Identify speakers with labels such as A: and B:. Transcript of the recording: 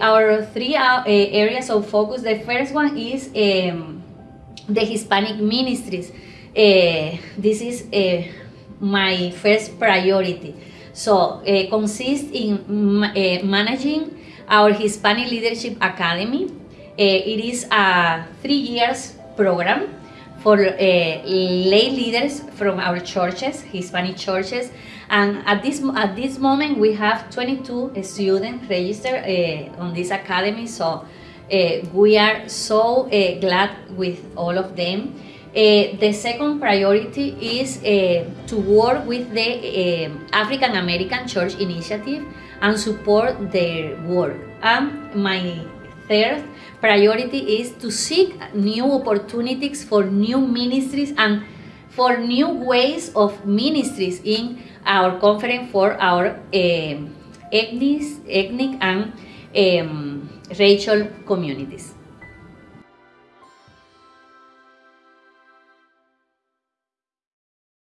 A: Our three uh, areas of focus, the first one is um, the Hispanic ministries. Uh, this is uh, my first priority. So, uh, consists in managing our Hispanic Leadership Academy. It is a three years program for uh, lay leaders from our churches, Hispanic churches. And at this, at this moment, we have 22 students registered uh, on this academy. So uh, we are so glad with all of them. The second priority is to work with the African American Church Initiative and support their work. And my Third priority is to seek new opportunities for new ministries and for new ways of ministries in our conference for our uh, ethnic, ethnic and um, racial communities.